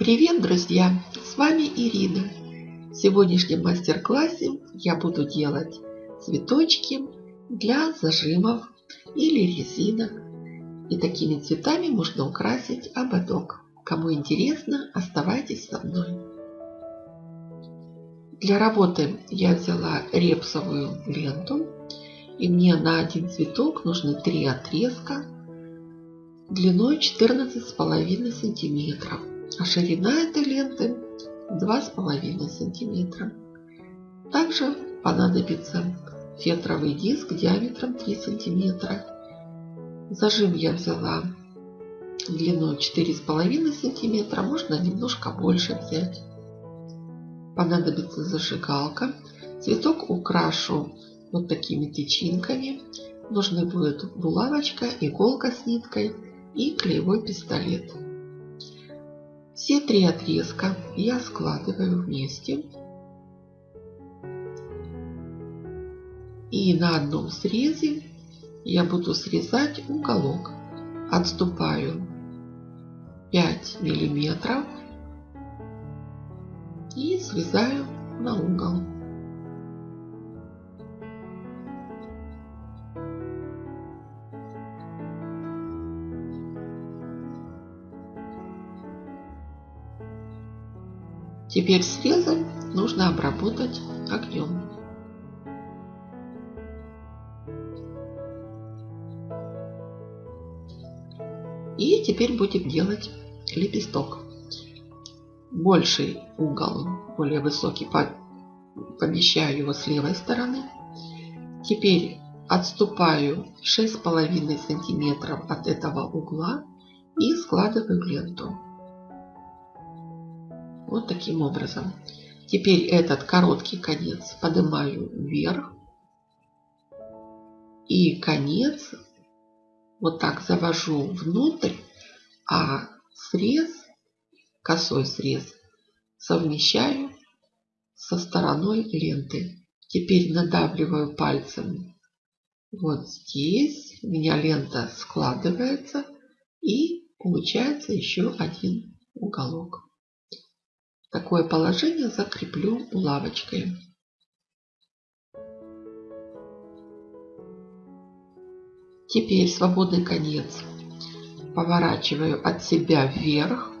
Привет, друзья! С вами Ирина. В сегодняшнем мастер-классе я буду делать цветочки для зажимов или резинок. И такими цветами можно украсить ободок. Кому интересно, оставайтесь со мной. Для работы я взяла репсовую ленту. И мне на один цветок нужны три отрезка длиной 14,5 сантиметров а ширина этой ленты 2,5 сантиметра. Также понадобится фетровый диск диаметром 3 сантиметра. Зажим я взяла длиной 4,5 сантиметра, можно немножко больше взять. Понадобится зажигалка. Цветок украшу вот такими тычинками. Нужны будет булавочка, иголка с ниткой и клеевой пистолет. Все три отрезка я складываю вместе. И на одном срезе я буду срезать уголок. Отступаю 5 миллиметров и срезаю на угол. Теперь срезы нужно обработать огнем. И теперь будем делать лепесток. Больший угол, более высокий, помещаю его с левой стороны. Теперь отступаю 6,5 сантиметров от этого угла и складываю ленту. Вот таким образом. Теперь этот короткий конец поднимаю вверх. И конец вот так завожу внутрь, а срез, косой срез, совмещаю со стороной ленты. Теперь надавливаю пальцем вот здесь. У меня лента складывается и получается еще один уголок. Такое положение закреплю булавочкой. Теперь свободный конец поворачиваю от себя вверх.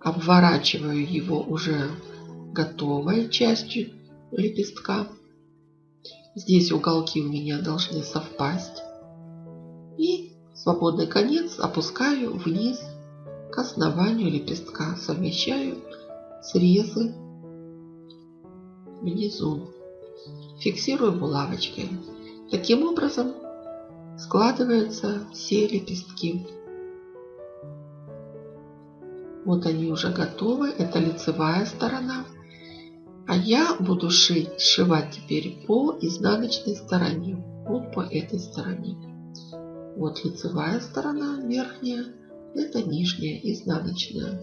Обворачиваю его уже готовой частью лепестка. Здесь уголки у меня должны совпасть. И свободный конец опускаю вниз к основанию лепестка совмещаю срезы внизу. Фиксирую булавочкой. Таким образом складываются все лепестки. Вот они уже готовы. Это лицевая сторона. А я буду шить, сшивать теперь по изнаночной стороне. Вот по этой стороне. Вот лицевая сторона верхняя это нижняя изнаночная.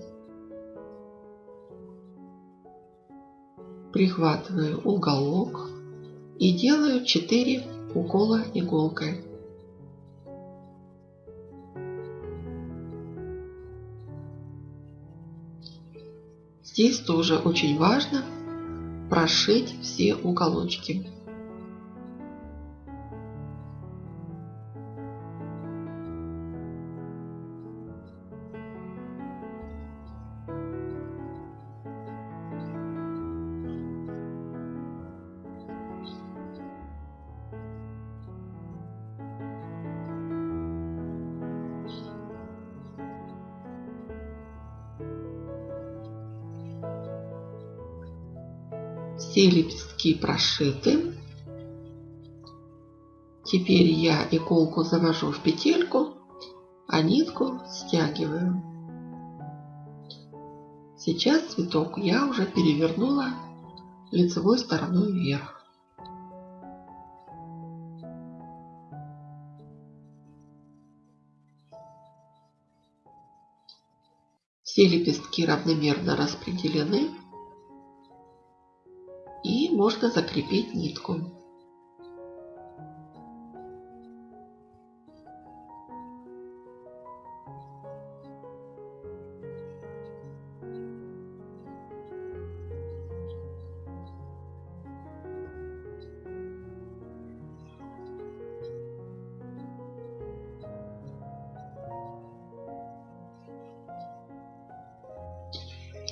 Прихватываю уголок и делаю 4 укола иголкой. Здесь тоже очень важно прошить все уголочки. Все лепестки прошиты. Теперь я иголку завожу в петельку, а нитку стягиваю. Сейчас цветок я уже перевернула лицевой стороной вверх. Все лепестки равномерно распределены можно закрепить нитку.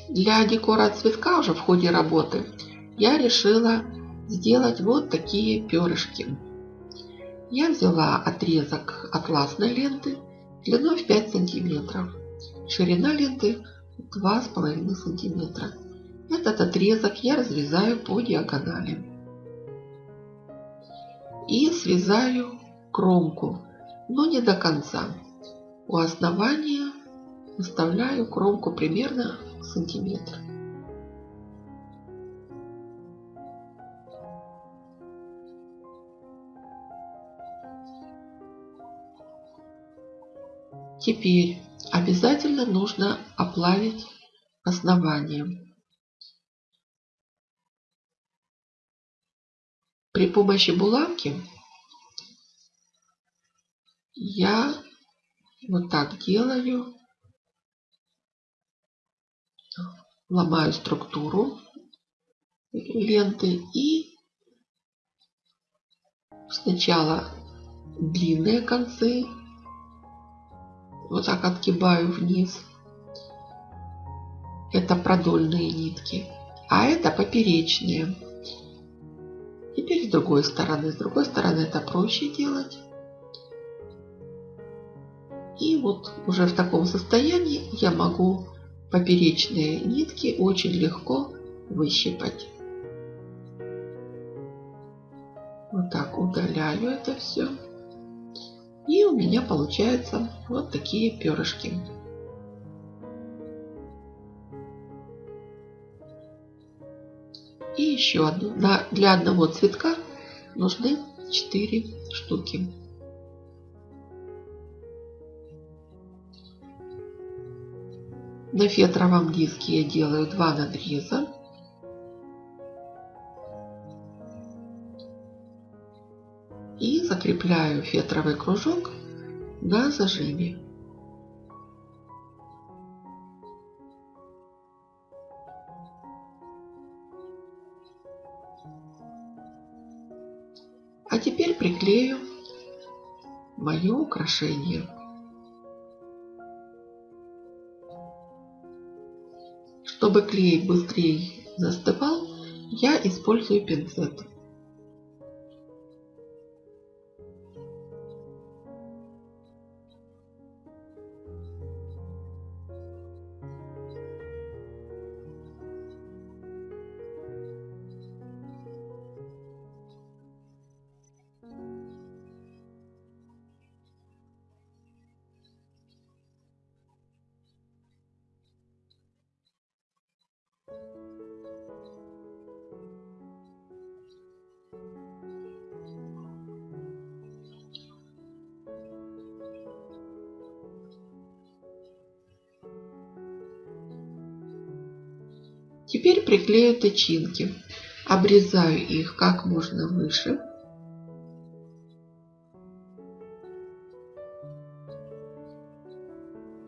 Для декора цветка уже в ходе работы я решила сделать вот такие перышки. Я взяла отрезок атласной ленты длиной в 5 сантиметров. Ширина ленты 2,5 сантиметра. Этот отрезок я разрезаю по диагонали. И срезаю кромку, но не до конца. У основания оставляю кромку примерно сантиметр. Теперь обязательно нужно оплавить основание. При помощи булавки я вот так делаю, ломаю структуру ленты и сначала длинные концы вот так отгибаю вниз. Это продольные нитки. А это поперечные. Теперь с другой стороны. С другой стороны это проще делать. И вот уже в таком состоянии я могу поперечные нитки очень легко выщипать. Вот так удаляю это все. И у меня получаются вот такие перышки. И еще одну. Для одного цветка нужны 4 штуки. На фетровом диске я делаю два надреза. И закрепляю фетровый кружок на зажиме. А теперь приклею мое украшение. Чтобы клей быстрее застывал, я использую пинцет. Теперь приклею тычинки. Обрезаю их как можно выше.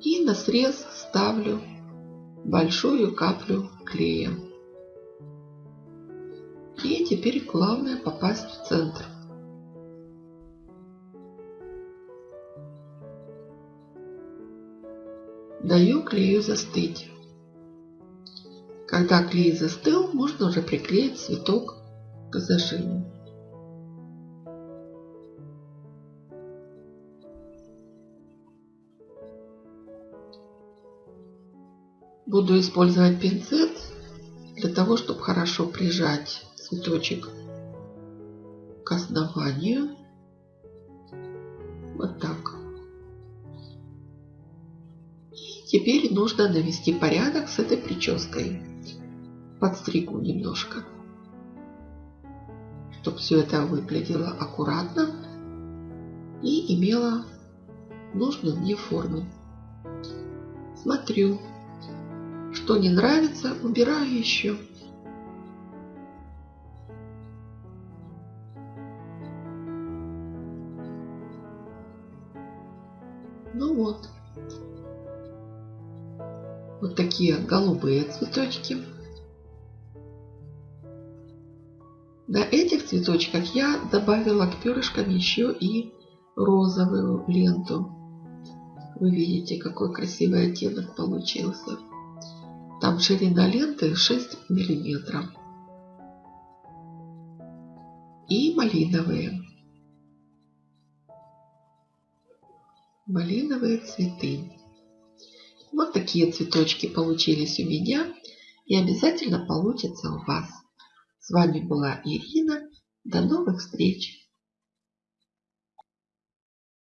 И на срез ставлю большую каплю клея. И теперь главное попасть в центр. Даю клею застыть. Когда клей застыл, можно уже приклеить цветок к зажиму. Буду использовать пинцет для того, чтобы хорошо прижать цветочек к основанию. Вот так. И теперь нужно навести порядок с этой прической подстригу немножко, чтобы все это выглядело аккуратно и имело нужную мне форму. Смотрю, что не нравится, убираю еще. Ну вот. Вот такие голубые цветочки. На этих цветочках я добавила к перышкам еще и розовую ленту. Вы видите, какой красивый оттенок получился. Там ширина ленты 6 миллиметров. И малиновые. Малиновые цветы. Вот такие цветочки получились у меня и обязательно получатся у вас. С вами была Ирина. До новых встреч!